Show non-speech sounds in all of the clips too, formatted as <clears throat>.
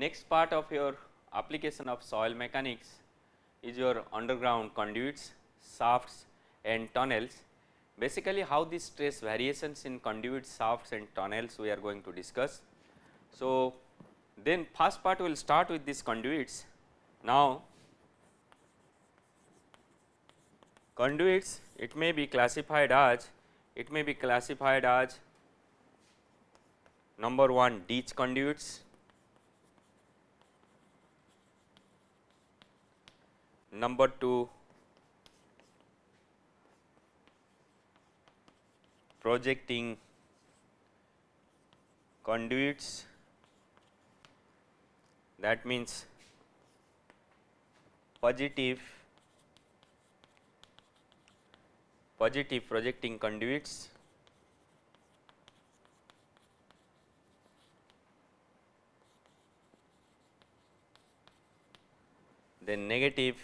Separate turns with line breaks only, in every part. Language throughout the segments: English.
next part of your application of soil mechanics is your underground conduits, shafts and tunnels. Basically how these stress variations in conduits, shafts and tunnels we are going to discuss. So, then first part we will start with these conduits. Now, conduits it may be classified as it may be classified as number 1 ditch conduits, number 2 projecting conduits. That means positive positive projecting conduits. Then negative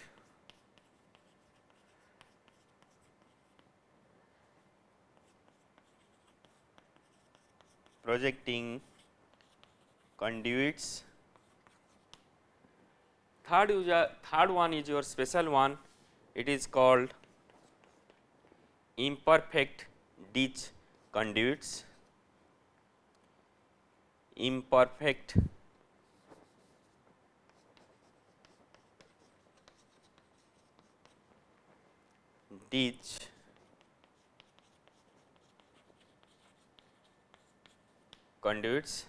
projecting conduits. Third, third one is your special one, it is called imperfect ditch conduits, imperfect ditch conduits.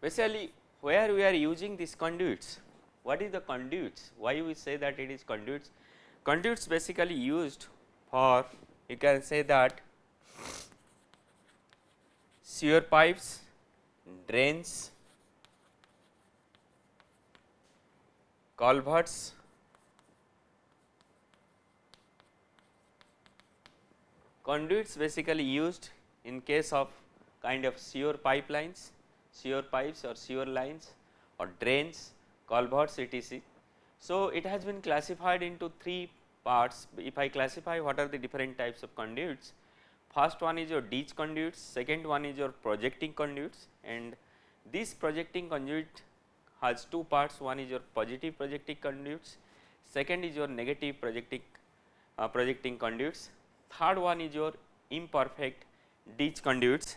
Basically, where we are using these conduits? What is the conduits? Why we say that it is conduits? Conduits basically used for you can say that sewer pipes, drains, culverts, conduits basically used in case of kind of sewer pipelines, sewer pipes or sewer lines or drains culverts etc. So, it has been classified into three parts if I classify what are the different types of conduits. First one is your ditch conduits, second one is your projecting conduits and this projecting conduit has two parts one is your positive projecting conduits, second is your negative projecting uh, projecting conduits, third one is your imperfect ditch conduits.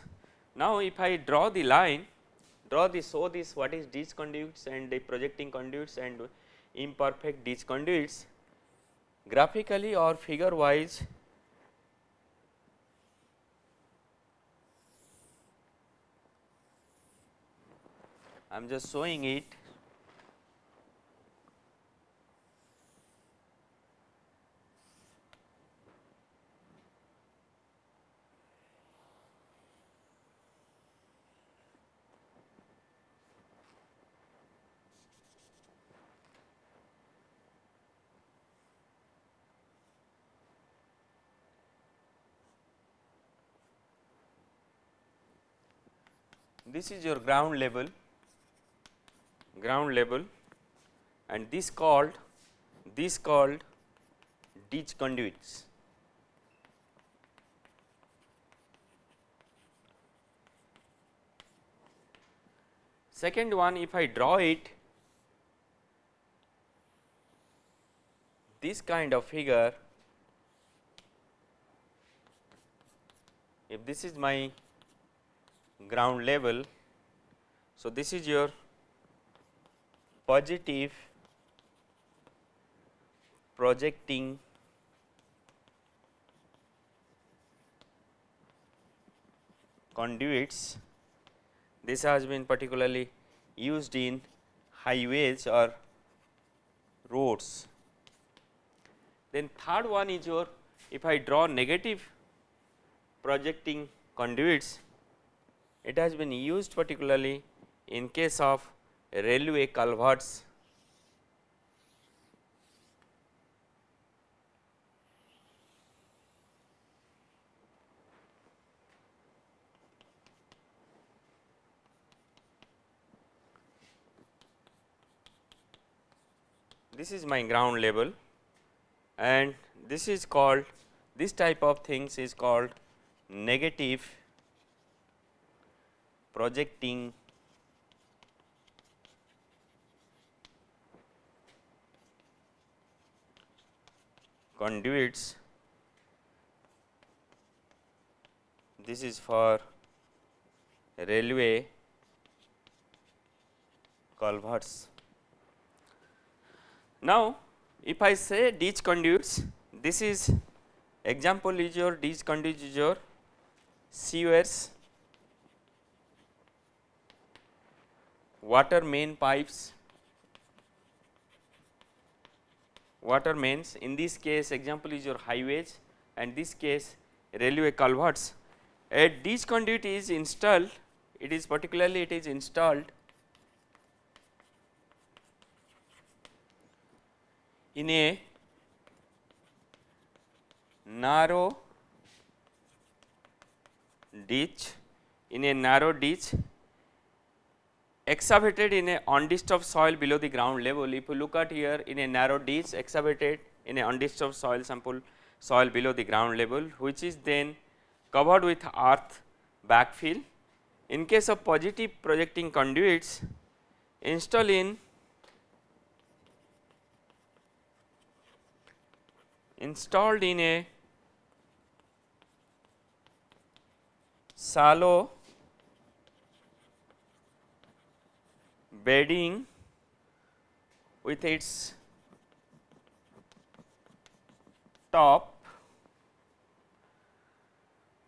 Now, if I draw the line draw this show this what is ditch conduits and the projecting conduits and imperfect ditch conduits graphically or figure wise I am just showing it this is your ground level ground level and this called this called ditch conduits. Second one if I draw it this kind of figure if this is my ground level. So, this is your positive projecting conduits. This has been particularly used in highways or roads. Then third one is your if I draw negative projecting conduits it has been used particularly in case of railway culverts. This is my ground level and this is called this type of things is called negative projecting conduits this is for railway culverts. Now, if I say ditch conduits, this is example is your ditch conduits is your sewers water main pipes, water mains. In this case example is your highways. And this case railway culverts. A ditch conduit is installed, it is particularly it is installed in a narrow ditch. In a narrow ditch excavated in a undisturbed soil below the ground level. If you look at here in a narrow ditch excavated in a undisturbed soil sample soil below the ground level which is then covered with earth backfill. In case of positive projecting conduits install in installed in a shallow bedding with its top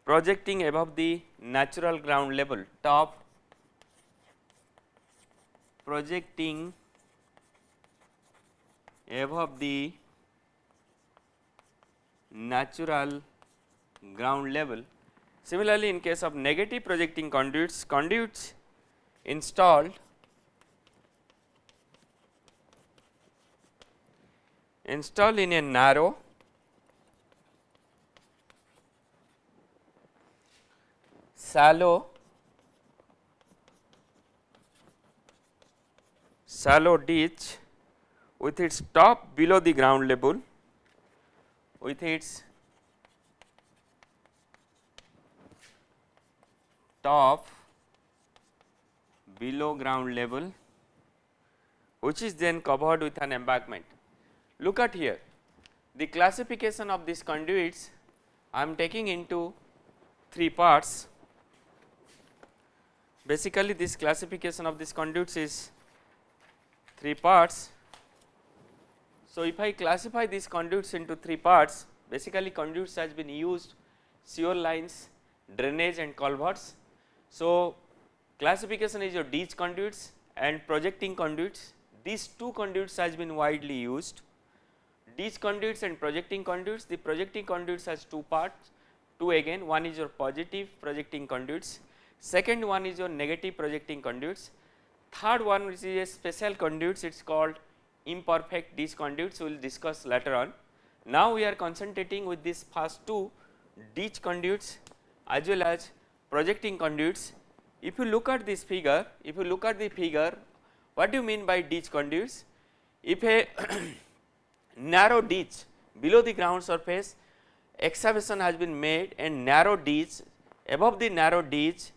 projecting above the natural ground level top projecting above the natural ground level. Similarly, in case of negative projecting conduits, conduits installed installed in a narrow. Shallow. Shallow ditch with its top below the ground level. With its top below ground level which is then covered with an embankment. Look at here the classification of these conduits I am taking into three parts basically this classification of these conduits is three parts. So, if I classify these conduits into three parts basically conduits has been used sewer lines, drainage and culverts. So, classification is your ditch conduits and projecting conduits these two conduits has been widely used ditch conduits and projecting conduits the projecting conduits has two parts two again one is your positive projecting conduits second one is your negative projecting conduits, third one which is a special conduits it is called imperfect ditch conduits we will discuss later on. Now we are concentrating with this first two ditch conduits as well as projecting conduits. If you look at this figure, if you look at the figure what do you mean by ditch conduits? If a <clears throat> narrow ditch below the ground surface excavation has been made and narrow ditch above the narrow ditch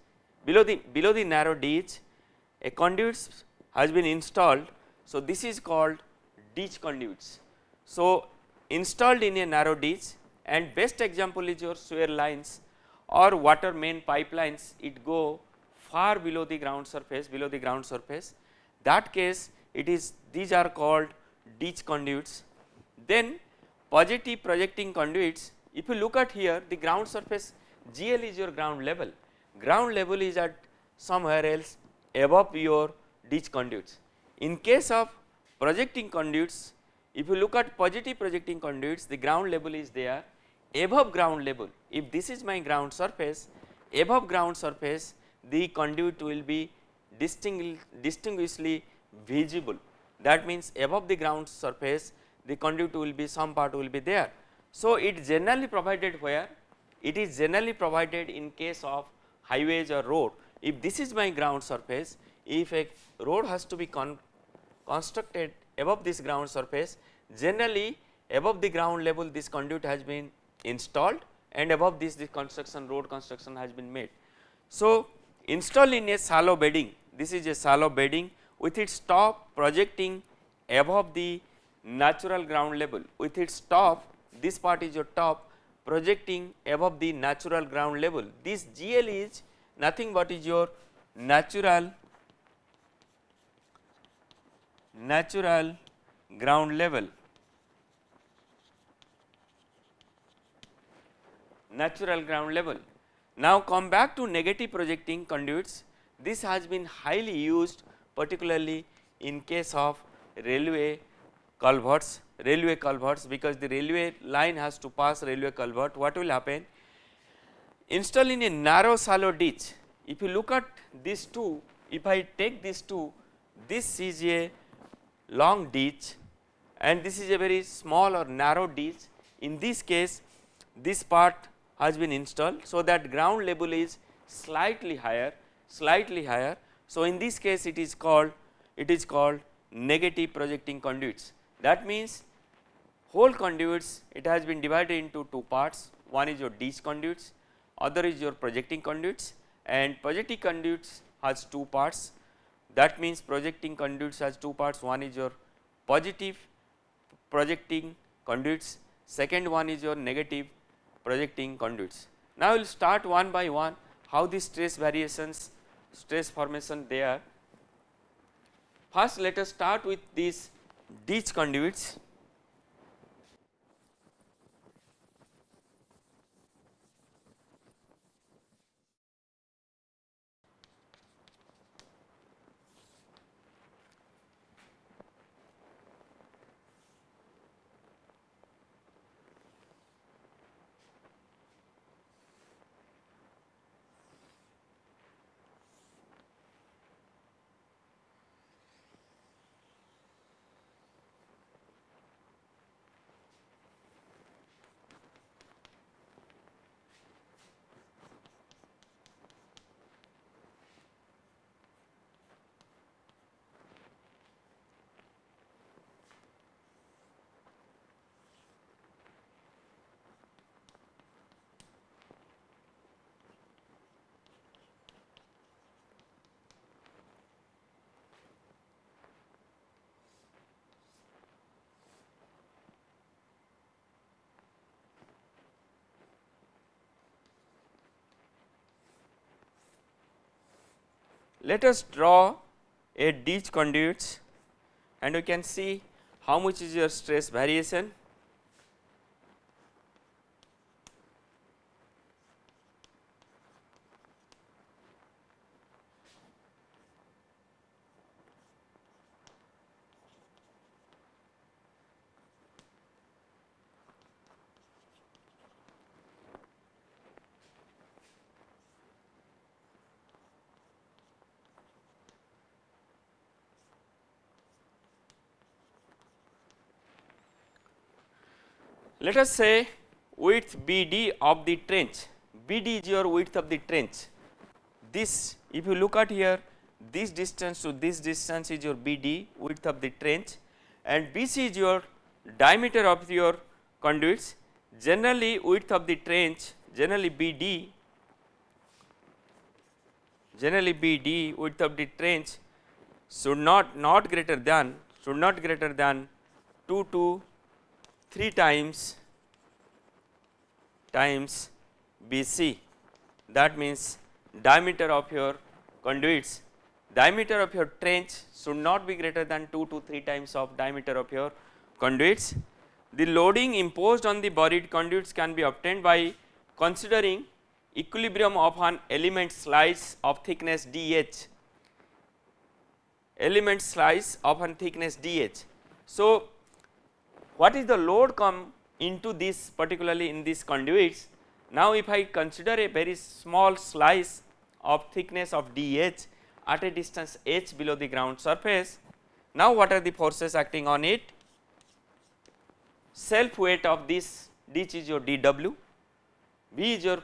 below the below the narrow ditch a conduit has been installed. So, this is called ditch conduits. So, installed in a narrow ditch and best example is your sewer lines or water main pipelines it go far below the ground surface below the ground surface that case it is these are called ditch conduits. Then positive projecting conduits if you look at here the ground surface GL is your ground level ground level is at somewhere else above your ditch conduits. In case of projecting conduits, if you look at positive projecting conduits, the ground level is there above ground level. If this is my ground surface, above ground surface, the conduit will be distinguishedly visible. That means above the ground surface, the conduit will be some part will be there. So, it generally provided where? It is generally provided in case of highways or road, if this is my ground surface, if a road has to be con constructed above this ground surface, generally above the ground level this conduit has been installed and above this the construction road construction has been made. So, install in a shallow bedding, this is a shallow bedding with its top projecting above the natural ground level with its top this part is your top projecting above the natural ground level. This GL is nothing but is your natural natural ground level natural ground level. Now come back to negative projecting conduits this has been highly used particularly in case of railway culverts railway culverts because the railway line has to pass railway culvert. What will happen? Install in a narrow shallow ditch. If you look at these two if I take these two this is a long ditch and this is a very small or narrow ditch. In this case this part has been installed so that ground level is slightly higher slightly higher. So, in this case it is called it is called negative projecting conduits that means whole conduits it has been divided into two parts one is your ditch conduits other is your projecting conduits and projecting conduits has two parts that means projecting conduits has two parts one is your positive projecting conduits second one is your negative projecting conduits. Now, we will start one by one how the stress variations stress formation there. First let us start with these ditch conduits Let us draw a ditch conduits and you can see how much is your stress variation Let us say width BD of the trench, BD is your width of the trench. This if you look at here this distance to this distance is your BD width of the trench and BC is your diameter of your conduits. Generally width of the trench generally BD generally BD width of the trench should not not greater than should not greater than 2 to 3 times times BC that means diameter of your conduits diameter of your trench should not be greater than 2 to 3 times of diameter of your conduits. The loading imposed on the buried conduits can be obtained by considering equilibrium of an element slice of thickness dh element slice of an thickness dh. So, what is the load come into this particularly in this conduits. Now, if I consider a very small slice of thickness of dh at a distance h below the ground surface, now what are the forces acting on it? Self weight of this ditch is your dw, v is your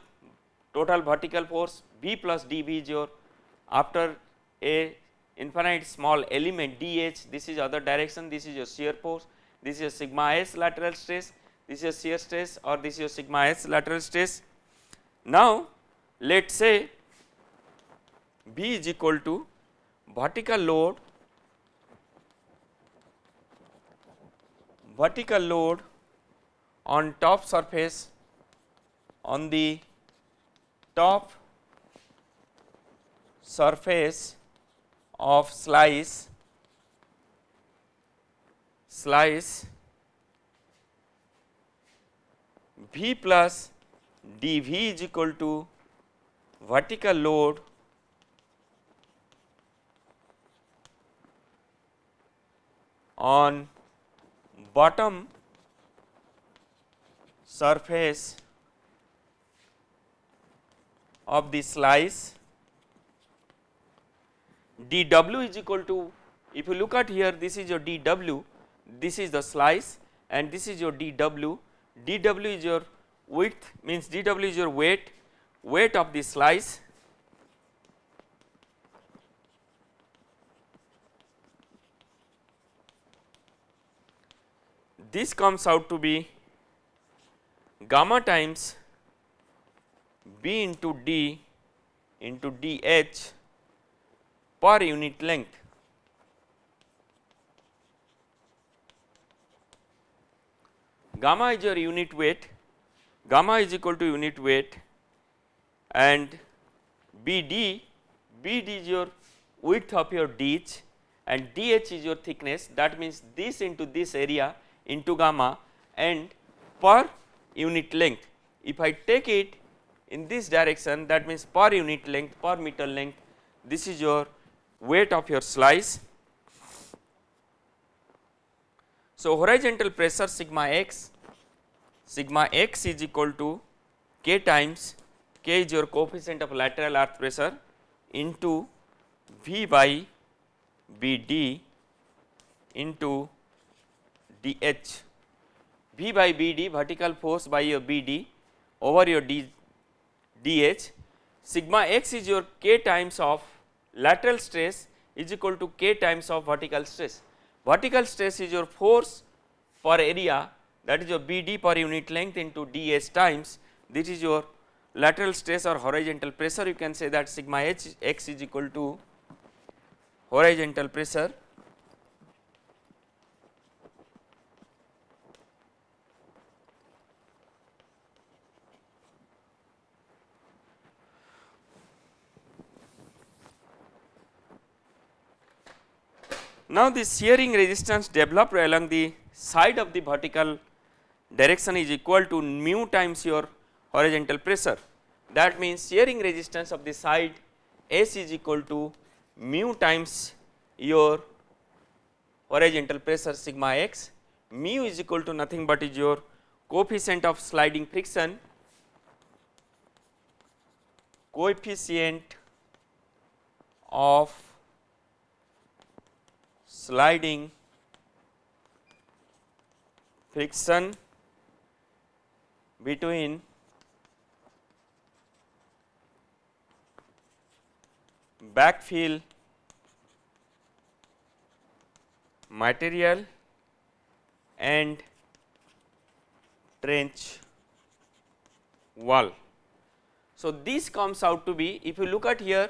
total vertical force, v plus dv is your after a infinite small element dh this is other direction this is your shear force this is sigma s lateral stress, this is shear stress or this is sigma s lateral stress. Now, let us say B is equal to vertical load vertical load on top surface on the top surface of slice slice V plus dV is equal to vertical load on bottom surface of the slice. Dw is equal to if you look at here this is your dw this is the slice and this is your dw dw is your width means dw is your weight weight of the slice this comes out to be gamma times b into d into dh per unit length. Gamma is your unit weight, gamma is equal to unit weight and BD, BD is your width of your ditch and DH is your thickness that means this into this area into gamma and per unit length. If I take it in this direction that means per unit length per meter length this is your weight of your slice. So, horizontal pressure sigma x sigma x is equal to k times k is your coefficient of lateral earth pressure into V by B d into d h V by B d vertical force by your B d over your d dh sigma x is your k times of lateral stress is equal to k times of vertical stress. Vertical stress is your force per area that is your BD per unit length into dS times. This is your lateral stress or horizontal pressure. You can say that sigma h x is equal to horizontal pressure. Now, the shearing resistance developed along the side of the vertical direction is equal to mu times your horizontal pressure. That means, shearing resistance of the side S is equal to mu times your horizontal pressure sigma x, mu is equal to nothing but is your coefficient of sliding friction, coefficient of sliding friction between backfill material and trench wall. So, this comes out to be if you look at here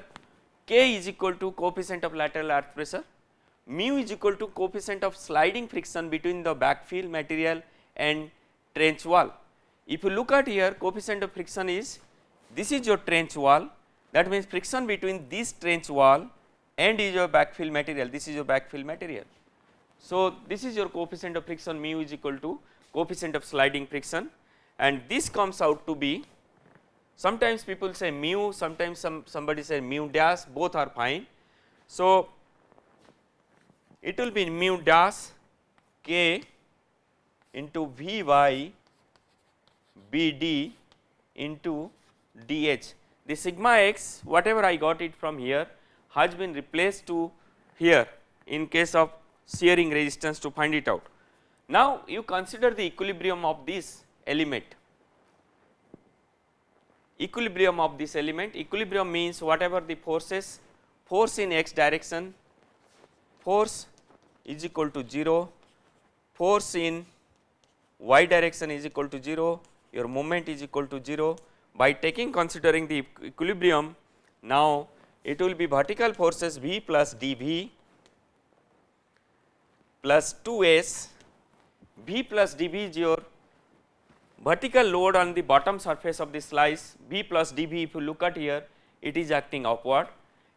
k is equal to coefficient of lateral earth pressure mu is equal to coefficient of sliding friction between the backfill material and trench wall. If you look at here coefficient of friction is this is your trench wall that means friction between this trench wall and is your backfill material this is your backfill material. So, this is your coefficient of friction mu is equal to coefficient of sliding friction and this comes out to be sometimes people say mu sometimes some somebody say mu dash both are fine. So, it will be mu dash k into V by B d into dh. The sigma x whatever I got it from here has been replaced to here in case of shearing resistance to find it out. Now, you consider the equilibrium of this element equilibrium of this element equilibrium means whatever the forces force in x direction force is equal to 0, force in y direction is equal to 0, your moment is equal to 0. By taking considering the equilibrium, now it will be vertical forces V plus dV plus 2s, V plus dV is your vertical load on the bottom surface of the slice. B plus dV if you look at here it is acting upward,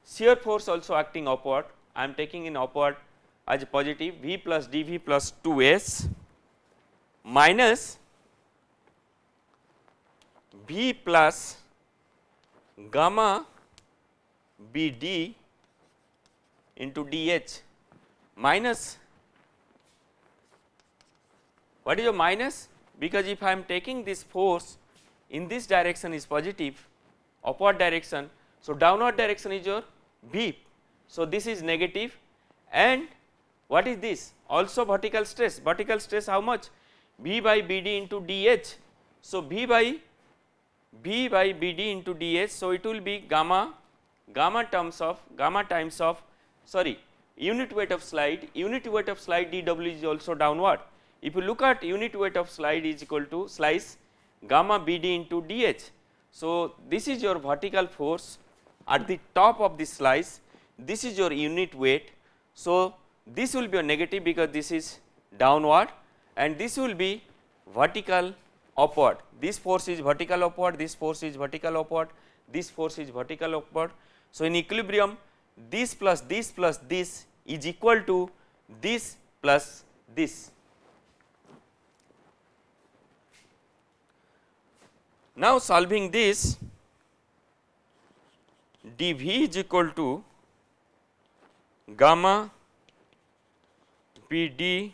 shear force also acting upward. I am taking in upward as positive. V plus dV plus 2s minus V plus gamma BD into DH minus what is your minus because if I am taking this force in this direction is positive upward direction. So, downward direction is your V. So, this is negative and what is this also vertical stress vertical stress how much B by BD into DH. So, V by V by BD into DH. So, it will be gamma gamma terms of gamma times of sorry unit weight of slide unit weight of slide dW is also downward if you look at unit weight of slide is equal to slice gamma BD into DH. So, this is your vertical force at the top of the slice, this is your unit weight. So, this will be a negative because this is downward and this will be vertical upward. This force is vertical upward, this force is vertical upward, this force is vertical upward. So, in equilibrium this plus this plus this is equal to this plus this. Now solving this dV is equal to gamma BD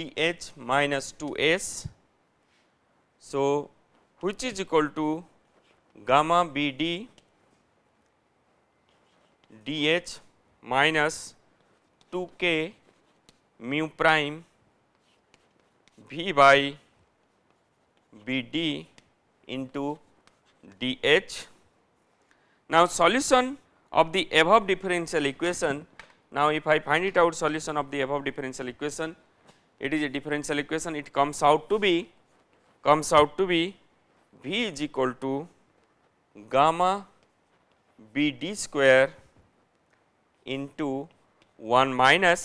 dH minus 2s. So, which is equal to gamma BD dH minus 2k mu prime V by BD into DH. Now, solution of the above differential equation. Now, if I find it out solution of the above differential equation, it is a differential equation. It comes out to be comes out to be V is equal to gamma BD square into 1 minus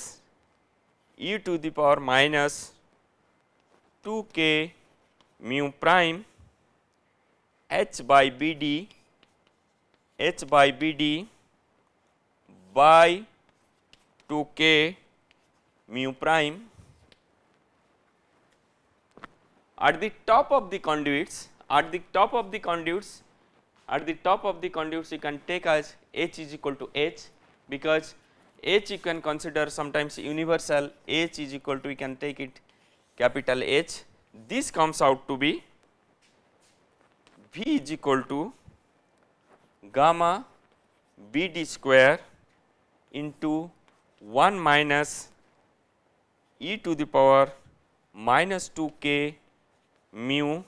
e to the power minus 2 k mu prime h by b d h by b d by 2 k mu prime at the top of the conduits at the top of the conduits at the top of the conduits you can take as h is equal to h because h you can consider sometimes universal h is equal to we can take it capital H. This comes out to be V is equal to gamma B d square into 1 minus e to the power minus 2 k mu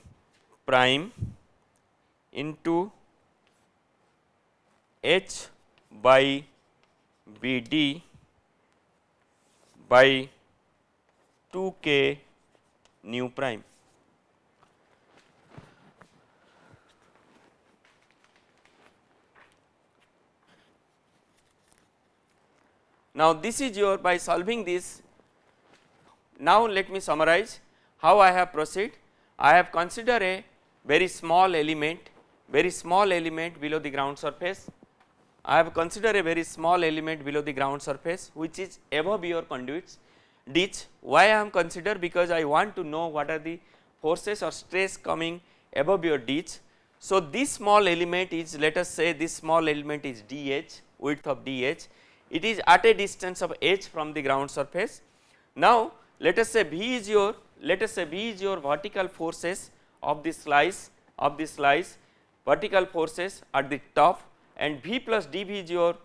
prime into h by b d by 2 k mu prime. Now, this is your by solving this now let me summarize how I have proceed. I have considered a very small element very small element below the ground surface. I have considered a very small element below the ground surface which is above your conduits ditch why I am considered because I want to know what are the forces or stress coming above your ditch. So, this small element is let us say this small element is dh width of dh it is at a distance of h from the ground surface. Now, let us say V is your let us say V is your vertical forces of the slice of the slice vertical forces at the top and V plus dV is your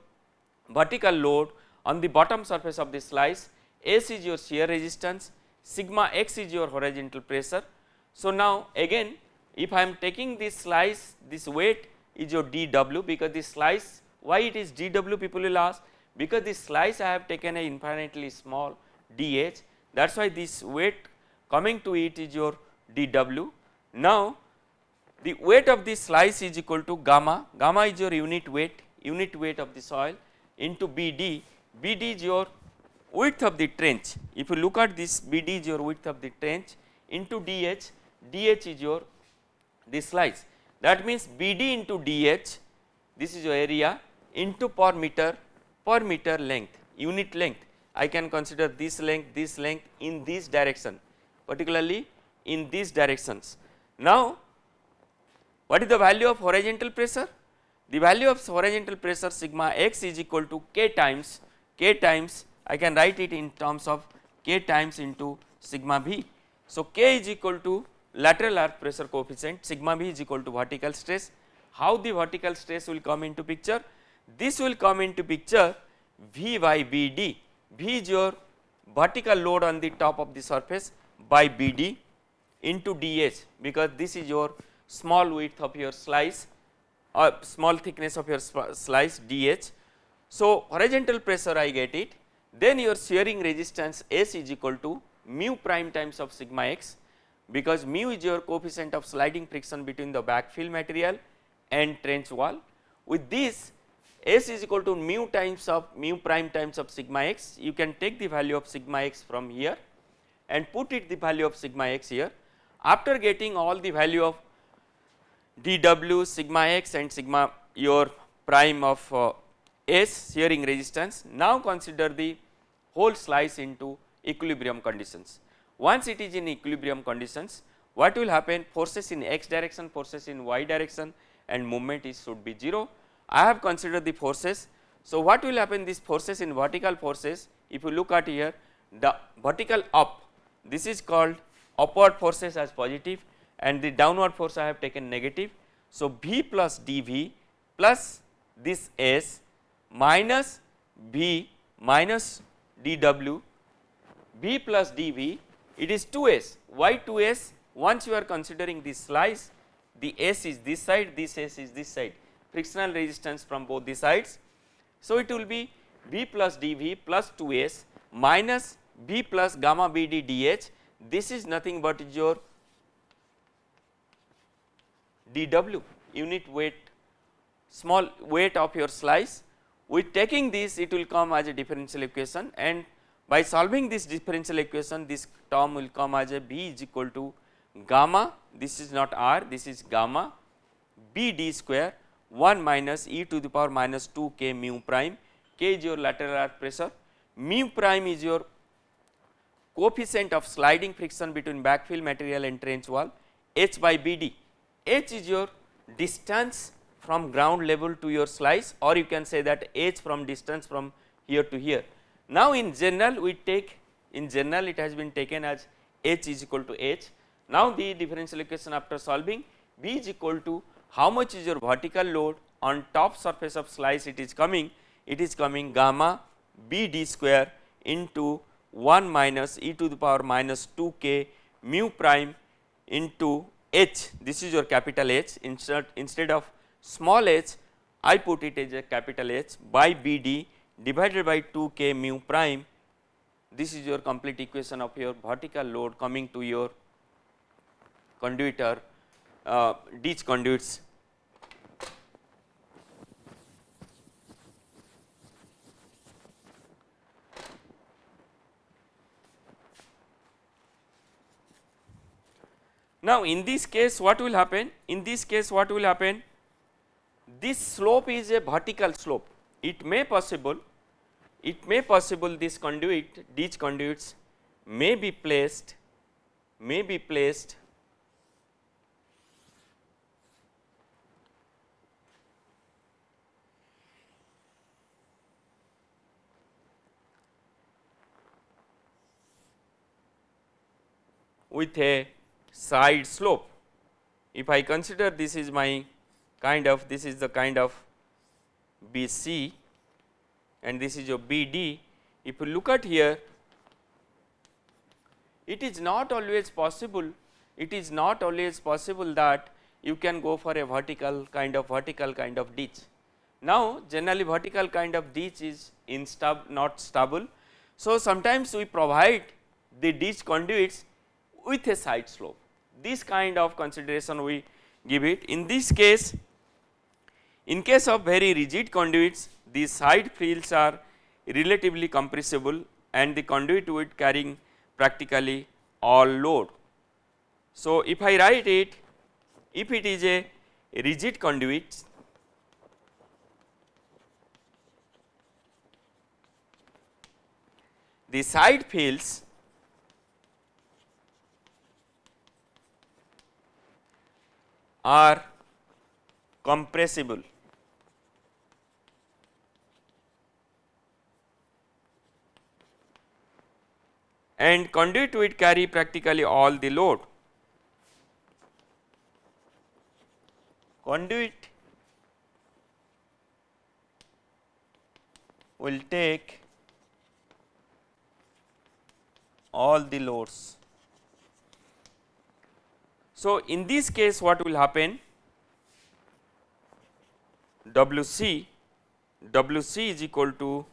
vertical load on the bottom surface of the slice. S is your shear resistance, sigma x is your horizontal pressure. So, now again if I am taking this slice this weight is your dw because this slice why it is dw people will ask? Because this slice I have taken a infinitely small dh that is why this weight coming to it is your dw. Now the weight of this slice is equal to gamma, gamma is your unit weight unit weight of the soil into bd, bd is your width of the trench. If you look at this BD is your width of the trench into dh, dh is your this slice. That means BD into dh this is your area into per meter per meter length unit length. I can consider this length this length in this direction particularly in these directions. Now what is the value of horizontal pressure? The value of horizontal pressure sigma x is equal to k times k times I can write it in terms of k times into sigma b. So, k is equal to lateral earth pressure coefficient sigma b is equal to vertical stress. How the vertical stress will come into picture? This will come into picture v by bd, v is your vertical load on the top of the surface by bd into dh because this is your small width of your slice or small thickness of your slice dh. So, horizontal pressure I get it then your shearing resistance S is equal to mu prime times of sigma x because mu is your coefficient of sliding friction between the backfill material and trench wall. With this S is equal to mu times of mu prime times of sigma x you can take the value of sigma x from here and put it the value of sigma x here. After getting all the value of dw sigma x and sigma your prime of uh, S shearing resistance now consider the whole slice into equilibrium conditions. Once it is in equilibrium conditions what will happen forces in x direction forces in y direction and movement is should be 0. I have considered the forces. So, what will happen these forces in vertical forces if you look at here the vertical up this is called upward forces as positive and the downward force I have taken negative. So, V plus dV plus this S minus V minus dw V plus dV it is 2s why 2s once you are considering this slice the s is this side this s is this side frictional resistance from both the sides. So, it will be V plus dV plus 2s minus V plus gamma BD dH this is nothing but your dW unit weight small weight of your slice. With taking this it will come as a differential equation and by solving this differential equation this term will come as a B is equal to gamma this is not R this is gamma B d square 1 minus e to the power minus 2 k mu prime k is your lateral earth pressure mu prime is your coefficient of sliding friction between backfill material and trench wall h by bd h is your distance from ground level to your slice or you can say that h from distance from here to here. Now, in general we take in general it has been taken as h is equal to h. Now, the differential equation after solving b is equal to how much is your vertical load on top surface of slice it is coming? It is coming gamma b d square into 1 minus e to the power minus 2 k mu prime into h. This is your capital H. Instead instead of small h I put it as a capital H by b d divided by 2 k mu prime. This is your complete equation of your vertical load coming to your conduit or uh, ditch conduits. Now, in this case what will happen? In this case what will happen? This slope is a vertical slope it may possible it may possible this conduit these conduits may be placed may be placed with a side slope. If I consider this is my kind of this is the kind of BC and this is your BD. If you look at here, it is not always possible, it is not always possible that you can go for a vertical kind of vertical kind of ditch. Now, generally vertical kind of ditch is instable not stable. So, sometimes we provide the ditch conduits with a side slope. This kind of consideration we give it. In this case, in case of very rigid conduits, these side fills are relatively compressible and the conduit would carrying practically all load. So, if I write it if it is a rigid conduit the side fills are compressible and conduit would carry practically all the load. Conduit will take all the loads. So, in this case what will happen? WC, WC is equal to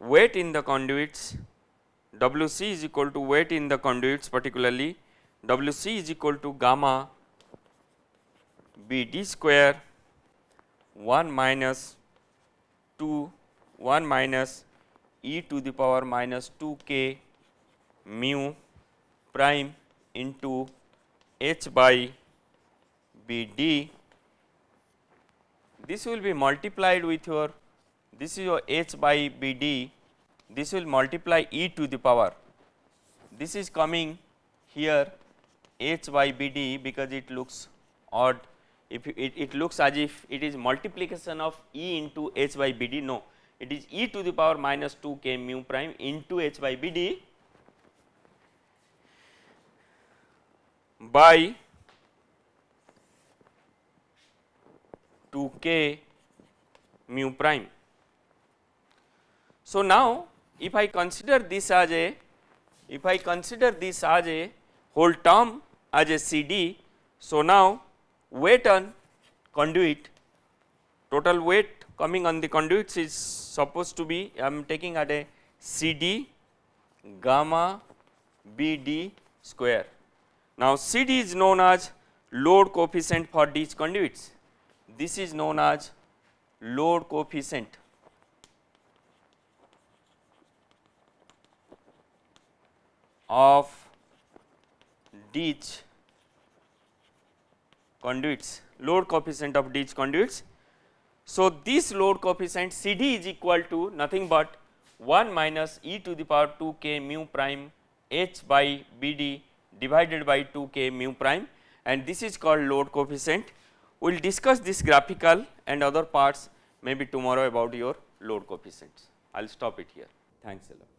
weight in the conduits, WC is equal to weight in the conduits particularly WC is equal to gamma B d square 1 minus 2 1 minus e to the power minus 2 k mu prime into h by b d. This will be multiplied with your this is your h by b d. This will multiply e to the power. This is coming here h by b d because it looks odd. If it, it looks as if it is multiplication of e into h by b d. No it is e to the power minus 2 k mu prime into h by b d by 2 k mu prime. So, now if I consider this as a if I consider this as a whole term as a CD. So, now weight on conduit total weight coming on the conduits is supposed to be I am taking at a CD gamma BD square. Now, CD is known as load coefficient for these conduits this is known as load coefficient of ditch conduits load coefficient of ditch conduits. So, this load coefficient C D is equal to nothing but 1 minus e to the power 2 k mu prime h by b d divided by 2 k mu prime and this is called load coefficient we will discuss this graphical and other parts maybe tomorrow about your load coefficients. I will stop it here. Thanks a lot.